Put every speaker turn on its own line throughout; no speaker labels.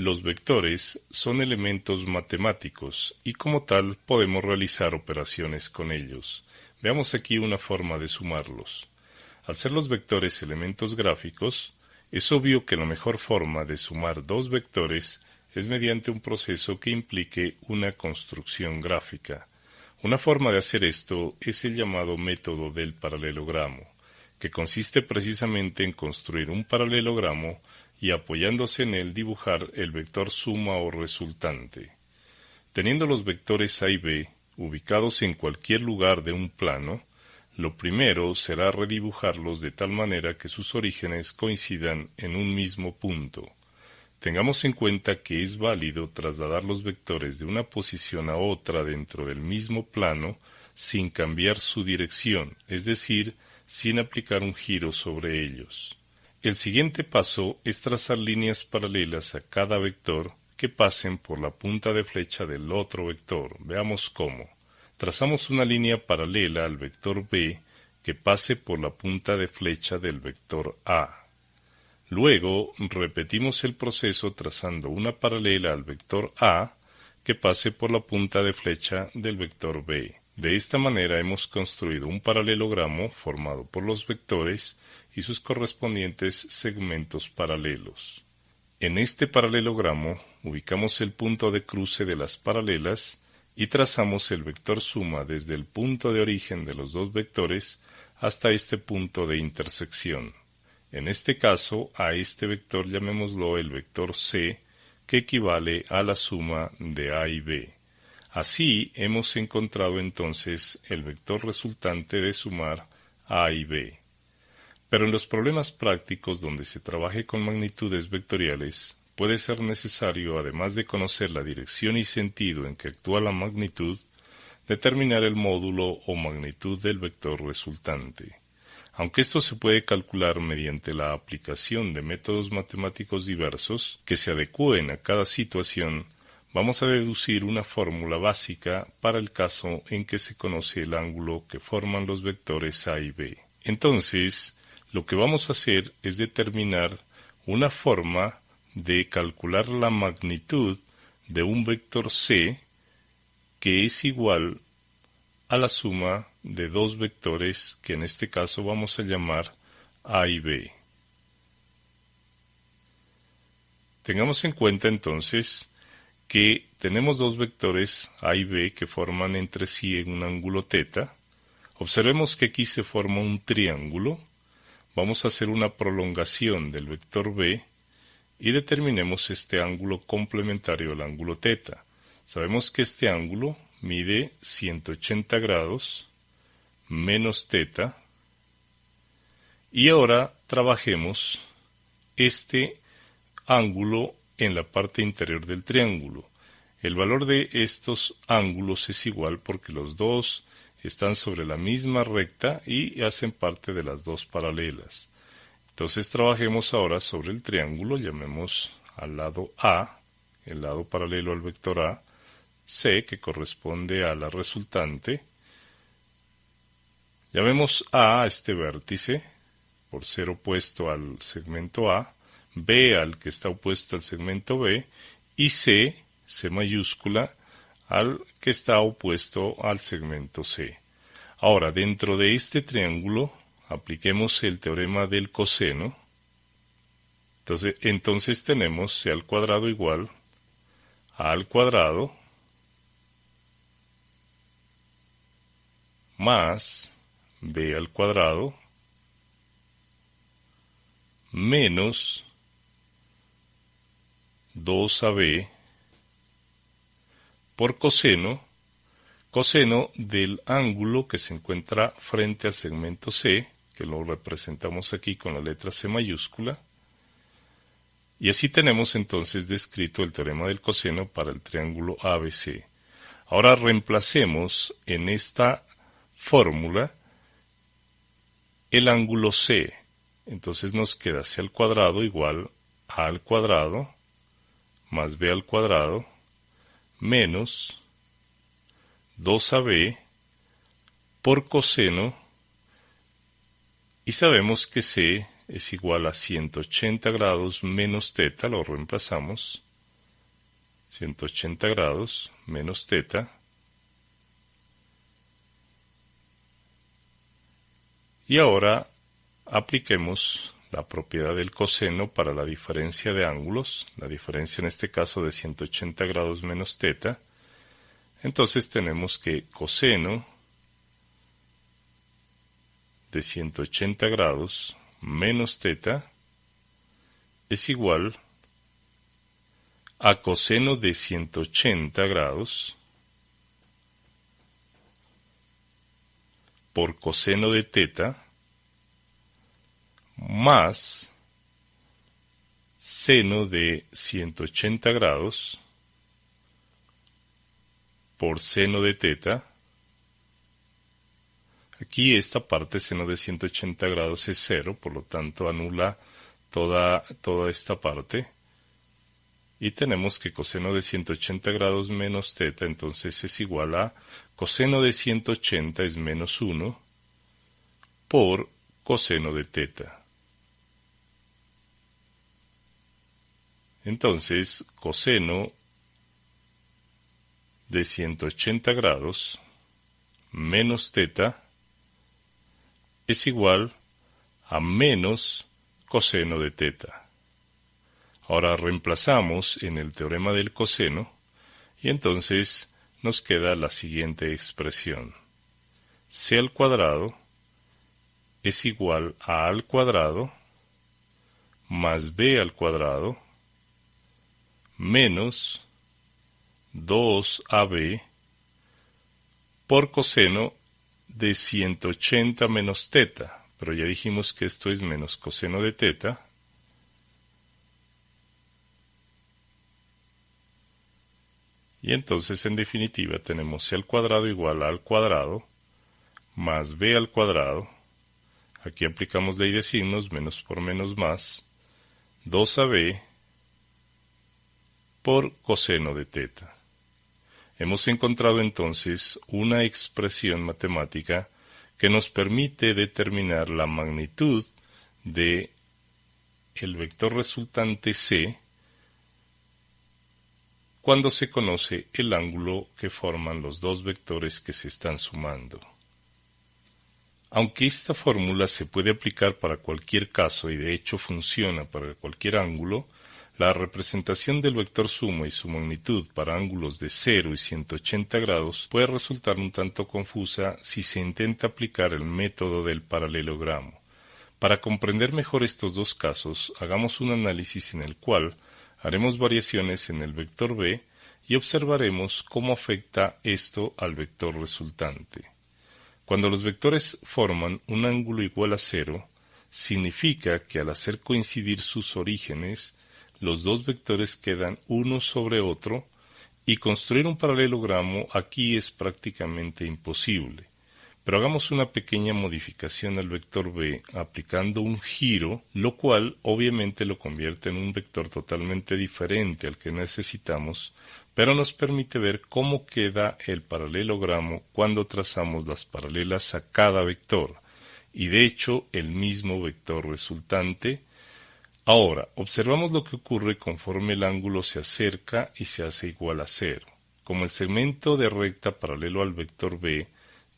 Los vectores son elementos matemáticos y como tal podemos realizar operaciones con ellos. Veamos aquí una forma de sumarlos. Al ser los vectores elementos gráficos, es obvio que la mejor forma de sumar dos vectores es mediante un proceso que implique una construcción gráfica. Una forma de hacer esto es el llamado método del paralelogramo, que consiste precisamente en construir un paralelogramo y apoyándose en él dibujar el vector suma o resultante. Teniendo los vectores A y B ubicados en cualquier lugar de un plano, lo primero será redibujarlos de tal manera que sus orígenes coincidan en un mismo punto. Tengamos en cuenta que es válido trasladar los vectores de una posición a otra dentro del mismo plano sin cambiar su dirección, es decir, sin aplicar un giro sobre ellos. El siguiente paso es trazar líneas paralelas a cada vector que pasen por la punta de flecha del otro vector. Veamos cómo. Trazamos una línea paralela al vector B que pase por la punta de flecha del vector A. Luego repetimos el proceso trazando una paralela al vector A que pase por la punta de flecha del vector B. De esta manera hemos construido un paralelogramo formado por los vectores y sus correspondientes segmentos paralelos. En este paralelogramo ubicamos el punto de cruce de las paralelas y trazamos el vector suma desde el punto de origen de los dos vectores hasta este punto de intersección. En este caso, a este vector llamémoslo el vector C, que equivale a la suma de A y B. Así hemos encontrado entonces el vector resultante de sumar A y B. Pero en los problemas prácticos donde se trabaje con magnitudes vectoriales, puede ser necesario, además de conocer la dirección y sentido en que actúa la magnitud, determinar el módulo o magnitud del vector resultante. Aunque esto se puede calcular mediante la aplicación de métodos matemáticos diversos que se adecúen a cada situación, vamos a deducir una fórmula básica para el caso en que se conoce el ángulo que forman los vectores A y B. Entonces, lo que vamos a hacer es determinar una forma de calcular la magnitud de un vector C que es igual a la suma de dos vectores que en este caso vamos a llamar A y B. Tengamos en cuenta entonces que tenemos dos vectores A y B que forman entre sí en un ángulo θ. Observemos que aquí se forma un triángulo. Vamos a hacer una prolongación del vector B y determinemos este ángulo complementario al ángulo θ. Sabemos que este ángulo mide 180 grados menos teta. Y ahora trabajemos este ángulo en la parte interior del triángulo. El valor de estos ángulos es igual porque los dos están sobre la misma recta y hacen parte de las dos paralelas. Entonces trabajemos ahora sobre el triángulo, llamemos al lado A, el lado paralelo al vector A, C, que corresponde a la resultante, Llamemos A a este vértice, por ser opuesto al segmento A, B al que está opuesto al segmento B, y C, C mayúscula, al que está opuesto al segmento C. Ahora, dentro de este triángulo, apliquemos el teorema del coseno. Entonces, entonces tenemos C al cuadrado igual A al cuadrado más b al cuadrado menos 2ab por coseno, coseno del ángulo que se encuentra frente al segmento C, que lo representamos aquí con la letra C mayúscula, y así tenemos entonces descrito el teorema del coseno para el triángulo ABC. Ahora reemplacemos en esta fórmula el ángulo C. Entonces nos queda C al cuadrado igual A al cuadrado más B al cuadrado menos 2AB por coseno y sabemos que C es igual a 180 grados menos teta, lo reemplazamos, 180 grados menos teta y ahora apliquemos la propiedad del coseno para la diferencia de ángulos, la diferencia en este caso de 180 grados menos teta, entonces tenemos que coseno de 180 grados menos teta es igual a coseno de 180 grados por coseno de teta más seno de 180 grados por seno de teta. Aquí esta parte seno de 180 grados es cero, por lo tanto anula toda, toda esta parte. Y tenemos que coseno de 180 grados menos teta, entonces es igual a coseno de 180 es menos 1 por coseno de teta. Entonces, coseno de 180 grados menos teta es igual a menos coseno de teta. Ahora reemplazamos en el teorema del coseno y entonces nos queda la siguiente expresión. C al cuadrado es igual a al cuadrado más b al cuadrado menos 2AB por coseno de 180 menos teta, pero ya dijimos que esto es menos coseno de teta. Y entonces en definitiva tenemos c al cuadrado igual a al cuadrado más b al cuadrado. Aquí aplicamos ley de signos, menos por menos más, 2ab por coseno de teta. Hemos encontrado entonces una expresión matemática que nos permite determinar la magnitud de el vector resultante c cuando se conoce el ángulo que forman los dos vectores que se están sumando. Aunque esta fórmula se puede aplicar para cualquier caso y de hecho funciona para cualquier ángulo, la representación del vector sumo y su magnitud para ángulos de 0 y 180 grados puede resultar un tanto confusa si se intenta aplicar el método del paralelogramo. Para comprender mejor estos dos casos, hagamos un análisis en el cual haremos variaciones en el vector b y observaremos cómo afecta esto al vector resultante. Cuando los vectores forman un ángulo igual a cero, significa que al hacer coincidir sus orígenes, los dos vectores quedan uno sobre otro y construir un paralelogramo aquí es prácticamente imposible. Pero hagamos una pequeña modificación al vector b aplicando un giro, lo cual obviamente lo convierte en un vector totalmente diferente al que necesitamos, pero nos permite ver cómo queda el paralelogramo cuando trazamos las paralelas a cada vector, y de hecho el mismo vector resultante Ahora, observamos lo que ocurre conforme el ángulo se acerca y se hace igual a cero. Como el segmento de recta paralelo al vector b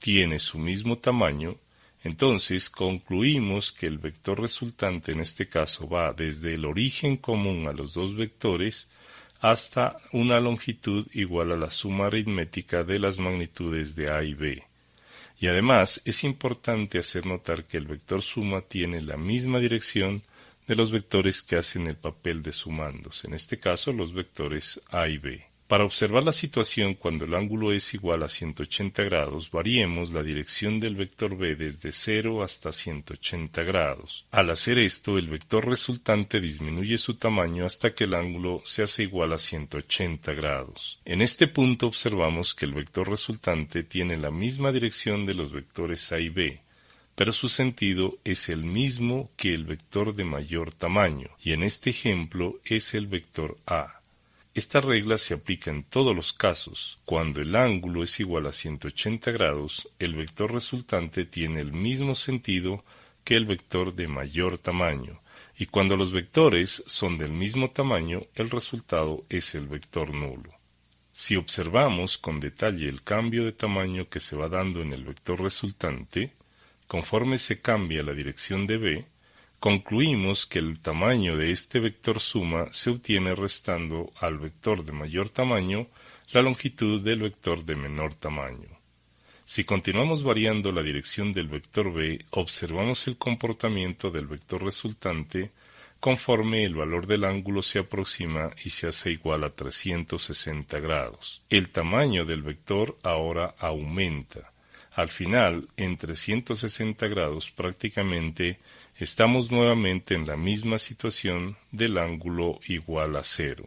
tiene su mismo tamaño, entonces concluimos que el vector resultante en este caso va desde el origen común a los dos vectores hasta una longitud igual a la suma aritmética de las magnitudes de a y b. Y además es importante hacer notar que el vector suma tiene la misma dirección de los vectores que hacen el papel de sumandos, en este caso los vectores A y B. Para observar la situación cuando el ángulo es igual a 180 grados, variemos la dirección del vector b desde 0 hasta 180 grados. Al hacer esto, el vector resultante disminuye su tamaño hasta que el ángulo se hace igual a 180 grados. En este punto observamos que el vector resultante tiene la misma dirección de los vectores a y b, pero su sentido es el mismo que el vector de mayor tamaño, y en este ejemplo es el vector a. Esta regla se aplica en todos los casos. Cuando el ángulo es igual a 180 grados, el vector resultante tiene el mismo sentido que el vector de mayor tamaño, y cuando los vectores son del mismo tamaño, el resultado es el vector nulo. Si observamos con detalle el cambio de tamaño que se va dando en el vector resultante, conforme se cambia la dirección de b, concluimos que el tamaño de este vector suma se obtiene restando al vector de mayor tamaño la longitud del vector de menor tamaño. Si continuamos variando la dirección del vector b, observamos el comportamiento del vector resultante conforme el valor del ángulo se aproxima y se hace igual a 360 grados. El tamaño del vector ahora aumenta. Al final, en 360 grados prácticamente estamos nuevamente en la misma situación del ángulo igual a cero.